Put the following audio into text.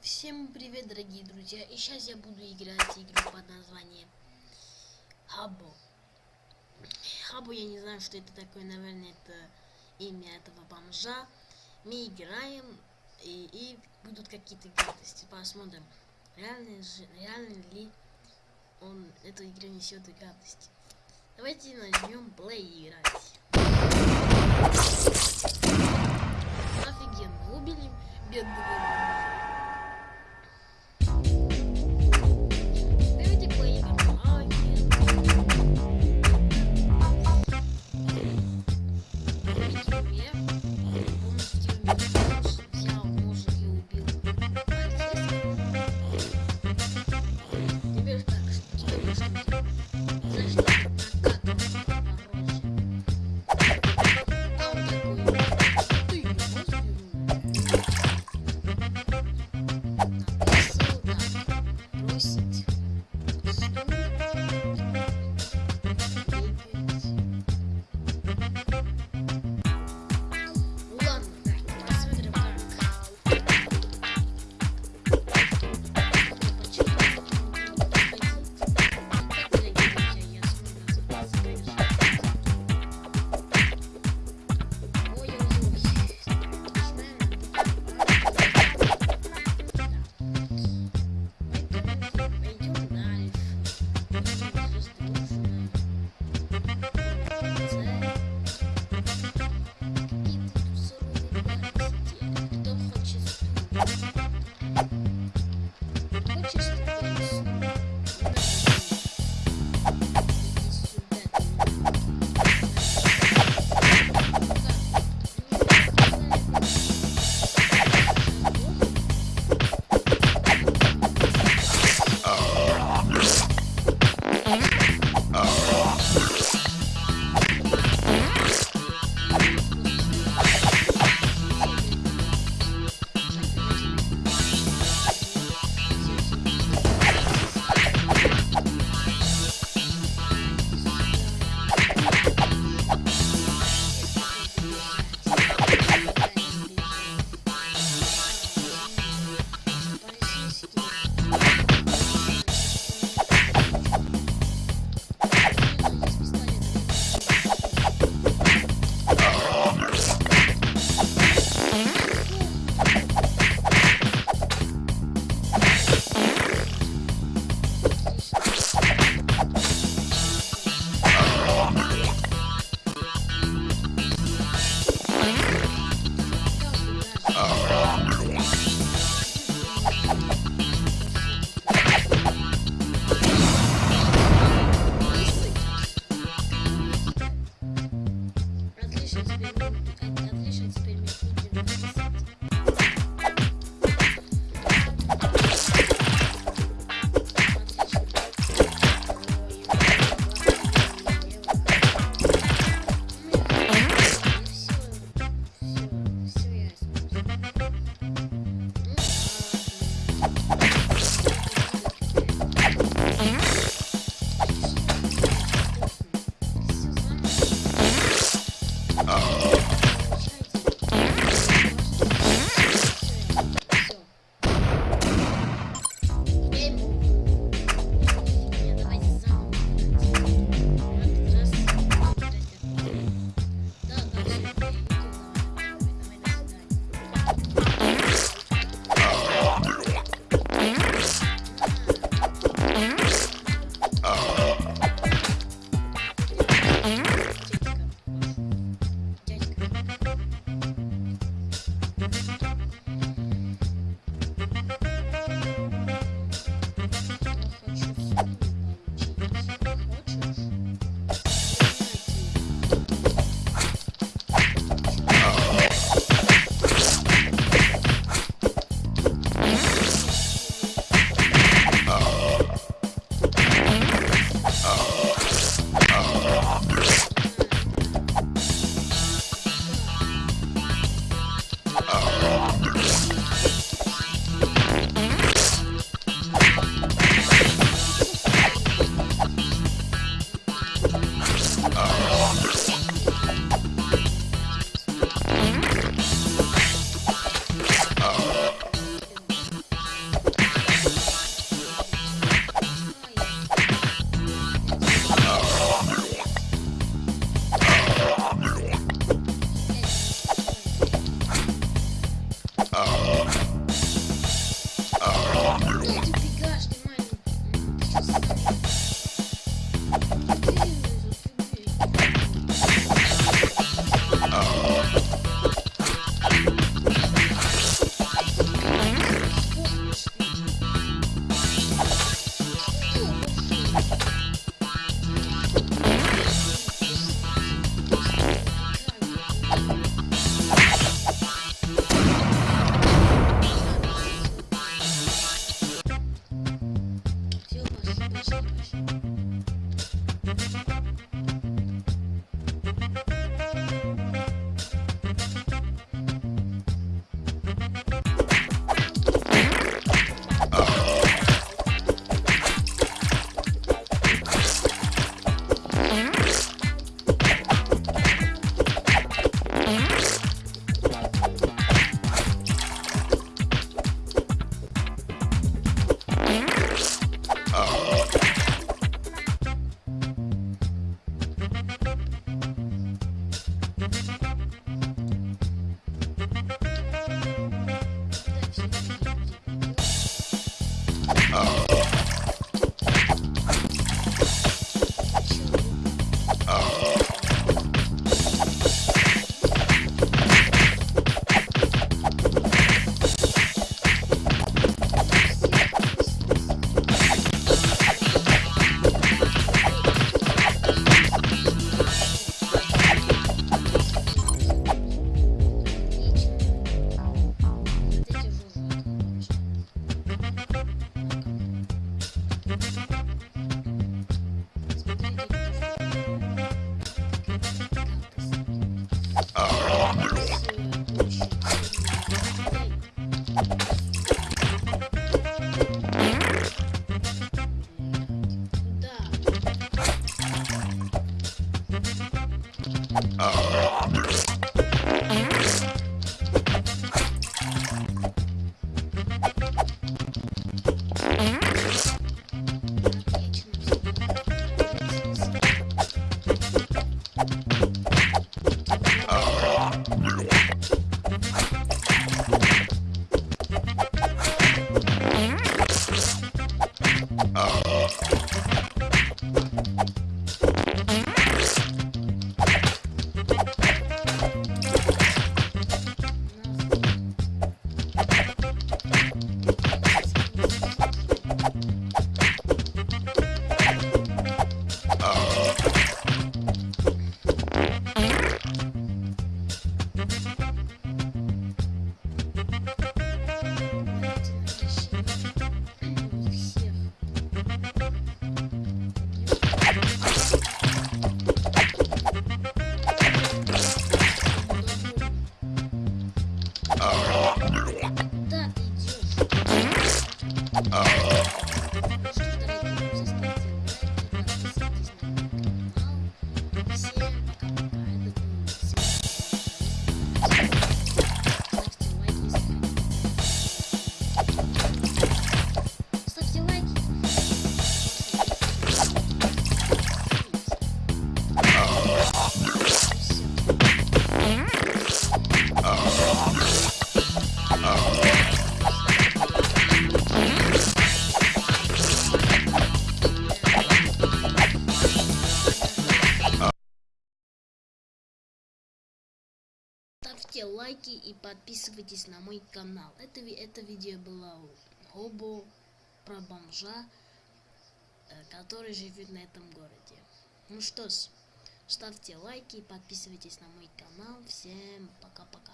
Всем привет, дорогие друзья! И сейчас я буду играть игру под названием Хабо. Хабо, я не знаю, что это такое, наверное, это имя этого бомжа. Мы играем, и, и будут какие-то гадости. Посмотрим, реально, реально ли он эту игру несет гадости. Давайте play и играть. Офигенно, убили бедного Давайте Лайки и подписывайтесь на мой канал. Это, это видео было Хобо про бомжа, э, который живет на этом городе. Ну что ж, ставьте лайки и подписывайтесь на мой канал. Всем пока-пока.